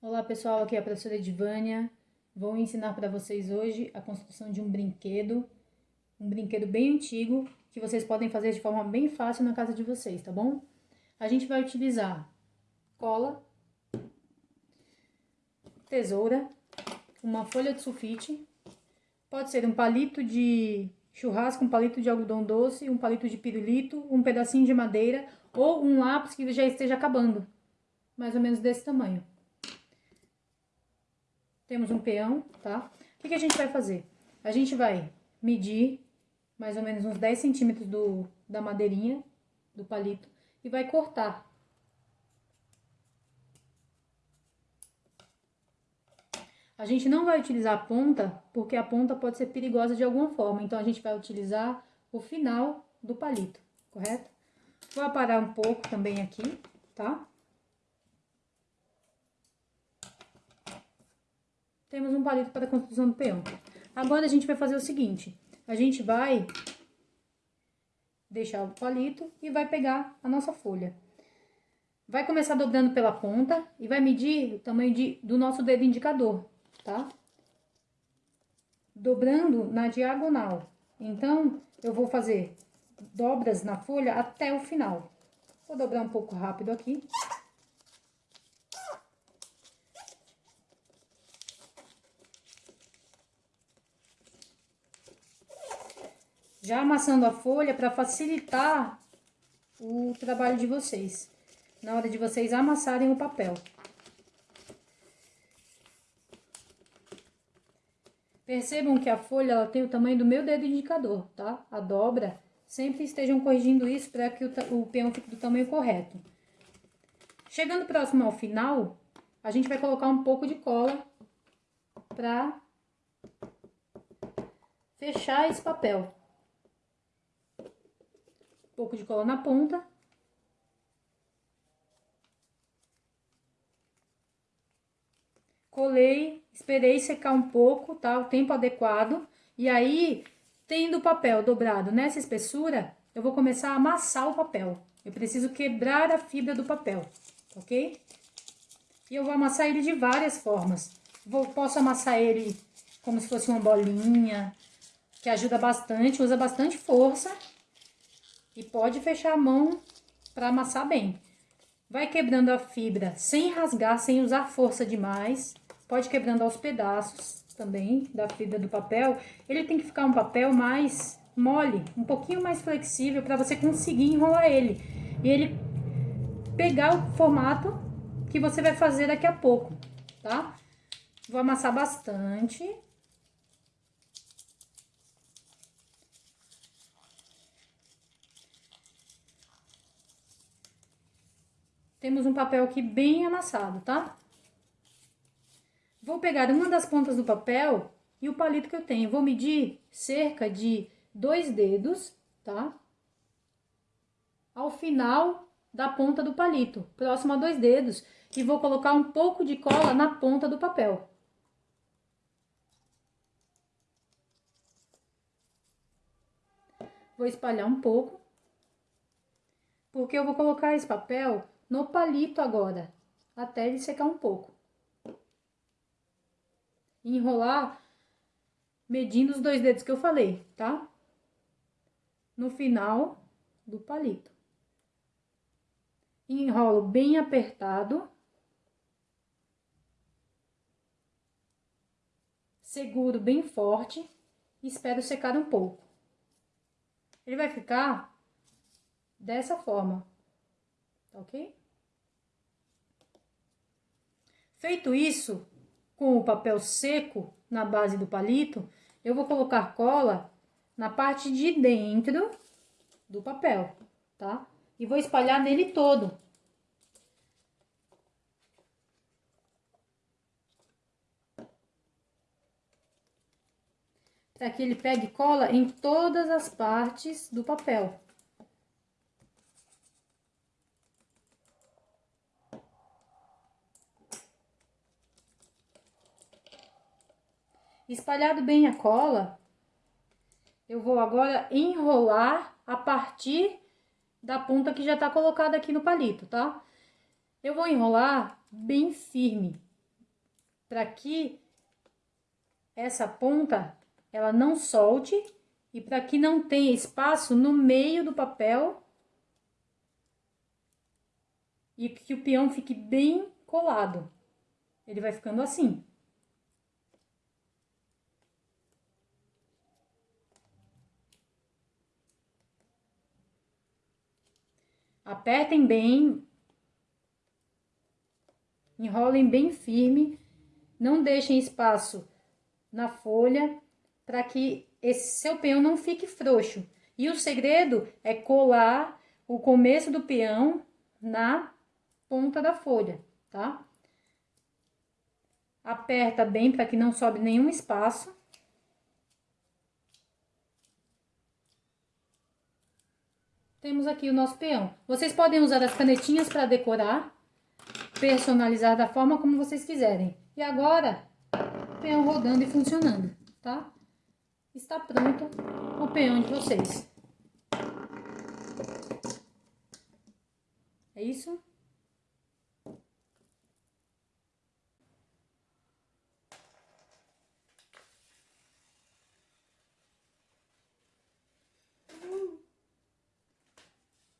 Olá pessoal, aqui é a professora Edvânia. Vou ensinar para vocês hoje a construção de um brinquedo, um brinquedo bem antigo, que vocês podem fazer de forma bem fácil na casa de vocês, tá bom? A gente vai utilizar cola, tesoura, uma folha de sulfite, pode ser um palito de churrasco, um palito de algodão doce, um palito de pirulito, um pedacinho de madeira ou um lápis que já esteja acabando, mais ou menos desse tamanho. Temos um peão, tá? O que, que a gente vai fazer? A gente vai medir mais ou menos uns 10 centímetros do, da madeirinha, do palito, e vai cortar. A gente não vai utilizar a ponta, porque a ponta pode ser perigosa de alguma forma. Então, a gente vai utilizar o final do palito, correto? Vou aparar um pouco também aqui, tá? Temos um palito para a construção do peão. Agora, a gente vai fazer o seguinte, a gente vai deixar o palito e vai pegar a nossa folha. Vai começar dobrando pela ponta e vai medir o tamanho de, do nosso dedo indicador, tá? Dobrando na diagonal. Então, eu vou fazer dobras na folha até o final. Vou dobrar um pouco rápido aqui. Já amassando a folha para facilitar o trabalho de vocês, na hora de vocês amassarem o papel. Percebam que a folha ela tem o tamanho do meu dedo indicador, tá? A dobra, sempre estejam corrigindo isso para que o, o peão fique do tamanho correto. Chegando próximo ao final, a gente vai colocar um pouco de cola para fechar esse papel pouco de cola na ponta. Colei, esperei secar um pouco, tá? O tempo adequado. E aí, tendo o papel dobrado nessa espessura, eu vou começar a amassar o papel. Eu preciso quebrar a fibra do papel, ok? E eu vou amassar ele de várias formas. Vou, posso amassar ele como se fosse uma bolinha, que ajuda bastante, usa bastante força e pode fechar a mão para amassar bem. Vai quebrando a fibra sem rasgar, sem usar força demais. Pode quebrando aos pedaços também da fibra do papel. Ele tem que ficar um papel mais mole, um pouquinho mais flexível para você conseguir enrolar ele. E ele pegar o formato que você vai fazer daqui a pouco, tá? Vou amassar bastante. Temos um papel aqui bem amassado, tá? Vou pegar uma das pontas do papel e o palito que eu tenho. Vou medir cerca de dois dedos, tá? Ao final da ponta do palito, próximo a dois dedos. E vou colocar um pouco de cola na ponta do papel. Vou espalhar um pouco. Porque eu vou colocar esse papel no palito agora, até ele secar um pouco. enrolar medindo os dois dedos que eu falei, tá? No final do palito. Enrolo bem apertado. Seguro bem forte e espero secar um pouco. Ele vai ficar dessa forma, tá ok? Feito isso, com o papel seco na base do palito, eu vou colocar cola na parte de dentro do papel, tá? E vou espalhar nele todo. Para que ele pegue cola em todas as partes do papel. Espalhado bem a cola, eu vou agora enrolar a partir da ponta que já tá colocada aqui no palito, tá? Eu vou enrolar bem firme, para que essa ponta ela não solte e para que não tenha espaço no meio do papel e que o peão fique bem colado. Ele vai ficando assim. Apertem bem, enrolem bem firme, não deixem espaço na folha para que esse seu peão não fique frouxo. E o segredo é colar o começo do peão na ponta da folha, tá? Aperta bem para que não sobe nenhum espaço. Temos aqui o nosso peão. Vocês podem usar as canetinhas para decorar, personalizar da forma como vocês quiserem. E agora, peão rodando e funcionando, tá? Está pronto o peão de vocês. É isso?